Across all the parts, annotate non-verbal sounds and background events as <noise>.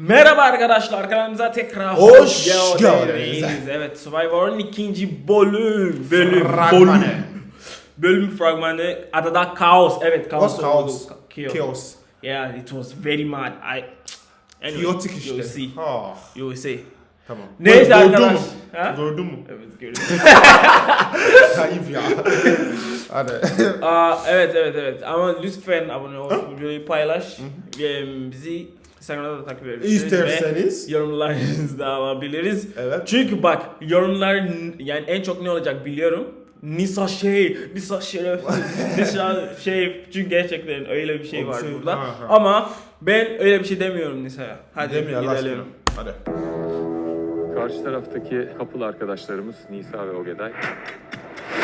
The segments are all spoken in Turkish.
Merhaba arkadaşlar kanalımıza tekrar Hoş geldiniz. Evet Survivor'un ikinci bölüm. Bölüm. Fragmanı. Bölüm. Bölüm fragmanı. Adada kaos. Evet kaos. What's chaos? Chaos. Yeah it was very mad. I... Anyway, Chaotic You işte. will see. Ha, You see. tamam. Neyse arkadaş. mü? Ha? Gördün mü? Evet görüyorum. <laughs> Kayıp ya. <laughs> Hadi. Aa, evet evet evet ama lütfen abone ol, videoyu paylaş. Ve bizi Instagram'da da takip edebilirsiniz. Ve İsterseniz. yorumlarınızı da alabiliriz. Evet. Çünkü bak yorumlar yani en çok ne olacak biliyorum. Nisa şey, Nisa şeref, <laughs> Nisa şey çünkü gerçekten öyle bir şey var şey- burada. Ama ben öyle bir şey demiyorum Nisa'ya. Hadi Demiyor gidelim. Hadi. Karşı taraftaki couple arkadaşlarımız Nisa ve Ogeday.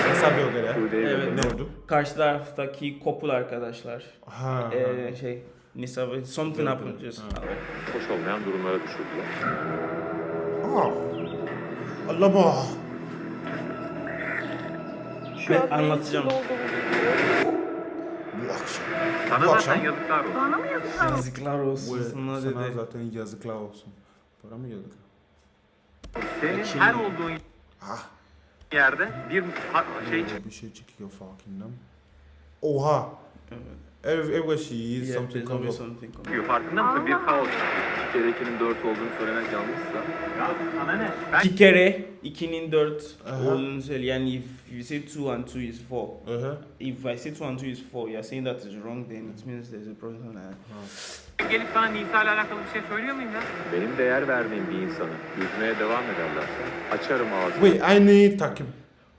Hesap yok. Suudi'ye Evet. Ne oldu? Karşı taraftaki kopul arkadaşlar. Ha. Ee, şey Nisa ve something happened just. Hoş olmayan durumlara düşürdüler. ha. Allah bak. Ben anlatacağım. Bu akşam. Sana Bu akşam. yazıklar olsun. Bana mı yazıklar olsun? Yazıklar olsun Bu- sana Sana zaten yazıklar olsun. Para mı yazık? Senin Şimdi- her olduğun Ah. yerde bir ha- şey Bir şey çıkıyor farkında mı? Oha. Every, everywhere she is Yeah, something comes up. something çıkıyor. Farkında mısın? Bir kaos. Bir kere ikinin dört olduğunu söylemek yanlışsa. Ya sana ne? Ben İki kere 2'nin 4 Aha. olduğunu söyle. Yani if you say 2 and 2 is 4. Uh-huh. If I say 2 and 2 is 4, you're saying that is wrong then it means there's a problem. gelip sana Nisa ile alakalı bir şey söylüyor muyum ya? Benim değer verdiğim bir insanı yüzmeye devam ederlerse açarım ağzımı. Wait, aynı takım.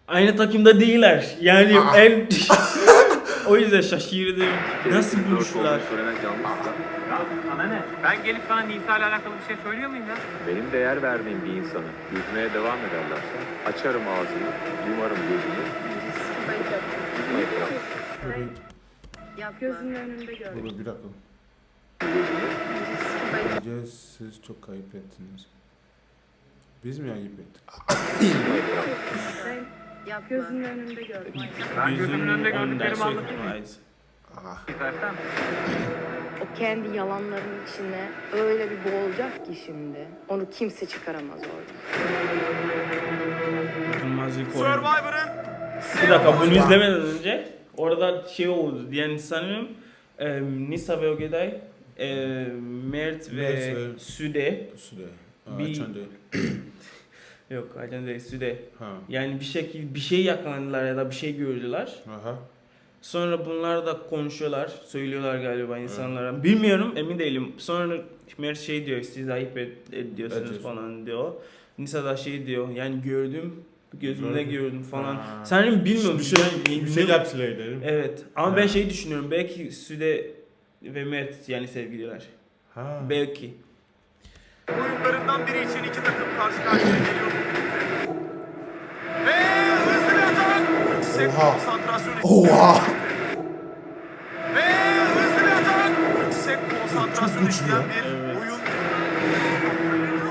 Aynı takımda değiller. Yani en... <laughs> <laughs> o yüzden şaşırdım. Nasıl buluştular? söylemek yanlışsa. Ya sana ne? Ben gelip sana Nisa ile alakalı bir şey söylüyor muyum ya? Benim değer verdiğim bir insanı yüzmeye devam ederlerse açarım ağzımı, yumarım bırakırım. Ya gözünün önünde gör. Dur bir dakika. Bence siz çok kayıp ettiniz. Biz mi ayıp ettik? Ben ya gözünün önünde gör. Ben gözümün önünde gördüklerimi Ondan anlatayım mı? eyes. Ah. İstersen. O kendi yalanlarının içine öyle bir boğulacak ki şimdi. Onu kimse çıkaramaz orada. Oyunu. Bir dakika bunu izlemeden önce orada şey oldu. Yani sanırım e, Nisa ve Ogeday, e, Mert ve Mert ve- Süde Süre. Aa, Bir-. Yok Aycan değil Süde. Ha. Yani bir şekilde bir şey yakalandılar ya da bir şey gördüler. Aha. Sonra bunlar da konuşuyorlar, söylüyorlar galiba insanlara. Bilmiyorum, emin değilim. Sonra Mert şey diyor, siz ayıp ed- ediyorsunuz Ediyorsun. falan diyor. Nisa da şey diyor, yani gördüm, gözümde Gördüm. gördüm falan. Ha. Sanırım bilmiyorum. Bir şey, bir şey yaptılar dedim. Evet, ama Ha. ben şey düşünüyorum, belki Süde ve Mert yani sevgililer. Ha. Belki. oyunlarından biri için iki takım karşı karşıya Oha. Oha. Ve hızlı bir atak. Yüksek konsantrasyon Çok güçlü isteyen ya. bir Evet. oyun.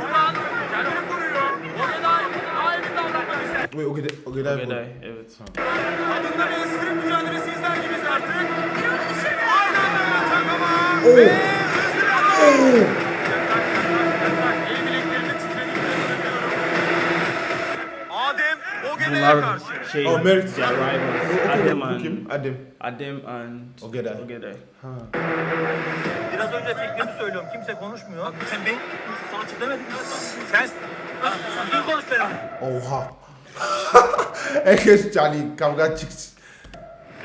Ulan kendini koruyor. Ogeday aynı davranmak ister. Wait, o kadar o kadar bu. Ogeday, evet. Adında bir sprint mücadelesi izler gibiyiz artık. Aynen bir atak ama. Oo. Ve hızlı bir atak. Ogeday'a Bunlar karşı. Şey, Oh, Mert. ya, rivals. Adem and, kim? Adem. Adem and Ogeday. Ogeday. Ha. Biraz önce fikrimi söylüyorum. Kimse konuşmuyor. Sen benim sana açık demedim mi? Sen sen konuş benimle. Oha. <laughs> Herkes yani kavga çıksın.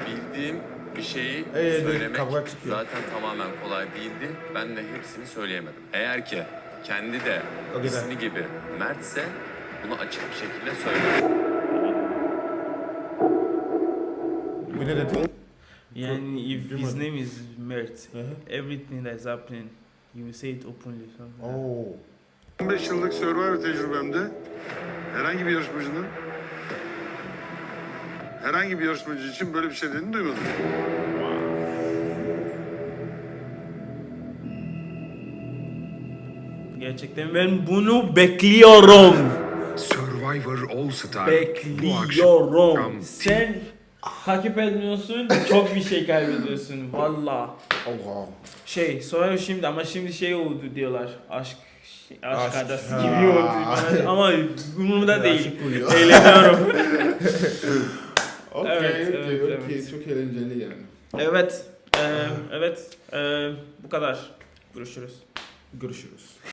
Bildiğim bir şeyi Evet, söylemek kavga çıkıyor. zaten tamamen kolay değildi. Ben de hepsini söyleyemedim. Eğer ki kendi de ismi gibi Mert'se bunu açık bir şekilde söyle. Bu ne dedi? Yani if his name is Mert, Hı hı. everything that's happening, you will say it openly. Oo. 15 yıllık Survivor tecrübemde herhangi bir yarışmacının herhangi bir yarışmacı için böyle bir şey dediğini duymadım. Gerçekten ben bunu bekliyorum. Survivor All Star bu akşam Bekliyorum. Sen takip etmiyorsun çok bir şey kaybediyorsun valla. Oha. Şey sonra şimdi ama şimdi şey oldu diyorlar aşk şey, aşk, adası gibi oldu ama umurumda değil. Eğleniyorum. Okey, <laughs> Evet, evet, okey. evet. Çok eğlenceli yani. evet. eee, evet. eee, bu kadar. Görüşürüz. Görüşürüz.